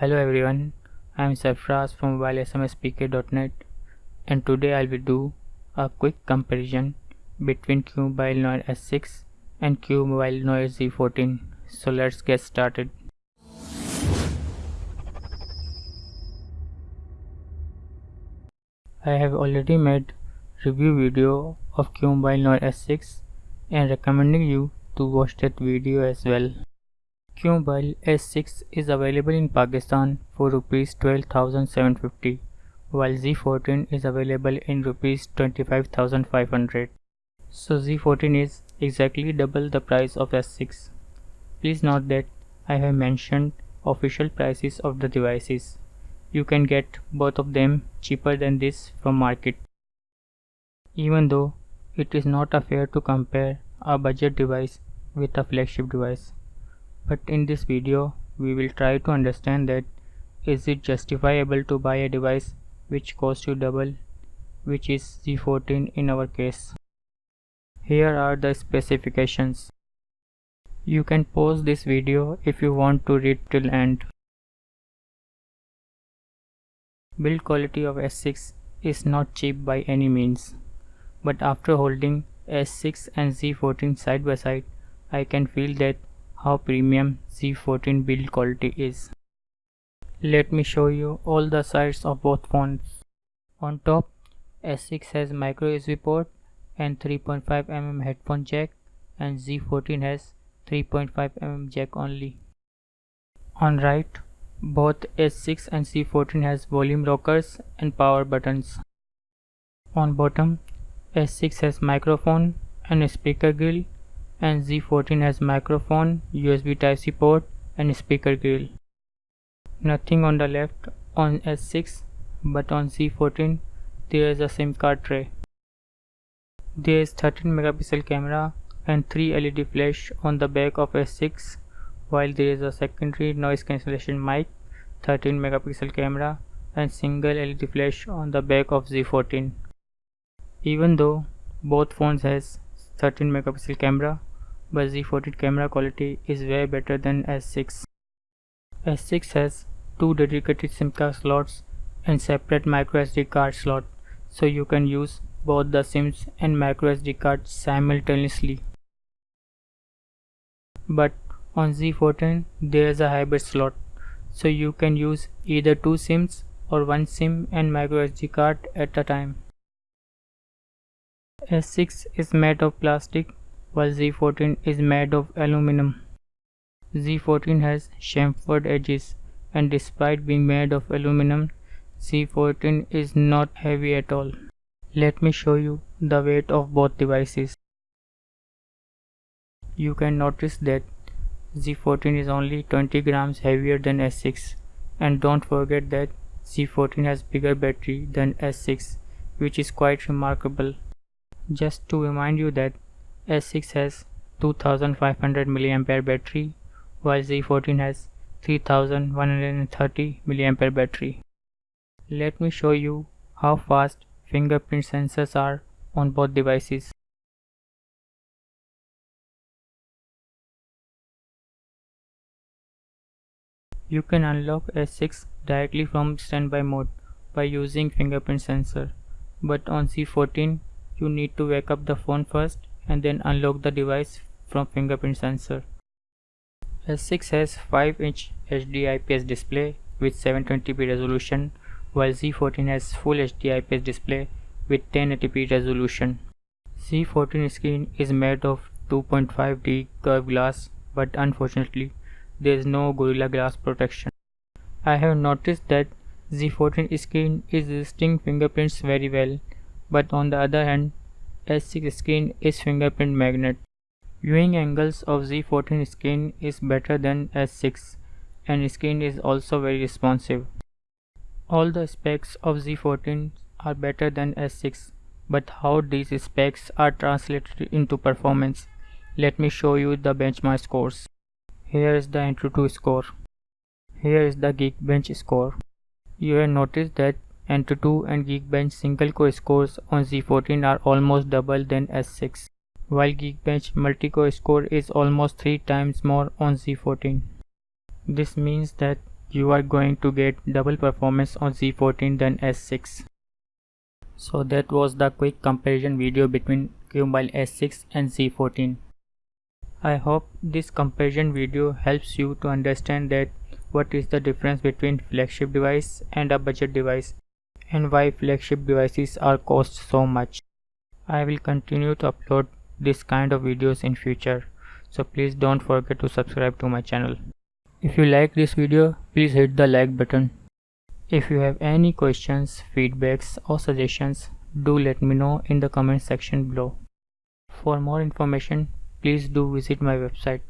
Hello everyone, I am Sarfraz from mobilesmspk.net and today I will be do a quick comparison between Qmobile Noir S6 and Qmobile Noir Z14. So let's get started. I have already made review video of Qmobile Noir S6 and recommending you to watch that video as well. Qmobile S6 is available in Pakistan for rupees 12750 while Z14 is available in rupees 25500. So Z14 is exactly double the price of S6. Please note that I have mentioned official prices of the devices. You can get both of them cheaper than this from market. Even though it is not a fair to compare a budget device with a flagship device but in this video we will try to understand that is it justifiable to buy a device which costs you double which is Z14 in our case. Here are the specifications. You can pause this video if you want to read till end. Build quality of S6 is not cheap by any means, but after holding S6 and Z14 side by side, I can feel that how premium Z14 build quality is. Let me show you all the sides of both phones. On top, S6 has micro USB port and 3.5mm headphone jack and Z14 has 3.5mm jack only. On right, both S6 and Z14 has volume rockers and power buttons. On bottom, S6 has microphone and speaker grill and Z14 has microphone, USB Type-C port and speaker grill. Nothing on the left on S6 but on Z14 there is a SIM card tray. There is 13 megapixel camera and 3 LED flash on the back of S6 while there is a secondary noise cancellation mic, 13 megapixel camera and single LED flash on the back of Z14. Even though both phones has 13 megapixel camera but Z14 camera quality is way better than S6. S6 has two dedicated SIM card slots and separate microSD card slot so you can use both the SIMs and microSD card simultaneously. But on Z14 there is a hybrid slot so you can use either two SIMs or one SIM and microSD card at a time. S6 is made of plastic while Z14 is made of aluminum. Z14 has chamfered edges and despite being made of aluminum, Z14 is not heavy at all. Let me show you the weight of both devices. You can notice that Z14 is only 20 grams heavier than S6 and don't forget that Z14 has bigger battery than S6 which is quite remarkable. Just to remind you that S6 has 2500 mAh battery while Z14 has 3130 mAh battery. Let me show you how fast fingerprint sensors are on both devices. You can unlock S6 directly from standby mode by using fingerprint sensor, but on Z14 you need to wake up the phone first and then unlock the device from fingerprint sensor. S6 has 5 inch HD IPS display with 720p resolution while Z14 has full HD IPS display with 1080p resolution. Z14 screen is made of 2.5D curved glass but unfortunately there is no Gorilla Glass protection. I have noticed that Z14 screen is resisting fingerprints very well but on the other hand S6 screen is fingerprint magnet. Viewing angles of Z14 screen is better than S6 and screen is also very responsive. All the specs of Z14 are better than S6 but how these specs are translated into performance let me show you the benchmark scores. Here is the AnTuTu score. Here is the Geekbench score. You have noticed that AnTuTu and Geekbench single-core scores on Z14 are almost double than S6, while Geekbench multi-core score is almost 3 times more on Z14. This means that you are going to get double performance on Z14 than S6. So that was the quick comparison video between QMobile S6 and Z14. I hope this comparison video helps you to understand that what is the difference between flagship device and a budget device and why flagship devices are cost so much. I will continue to upload this kind of videos in future so please don't forget to subscribe to my channel. If you like this video please hit the like button. If you have any questions, feedbacks or suggestions do let me know in the comment section below. For more information please do visit my website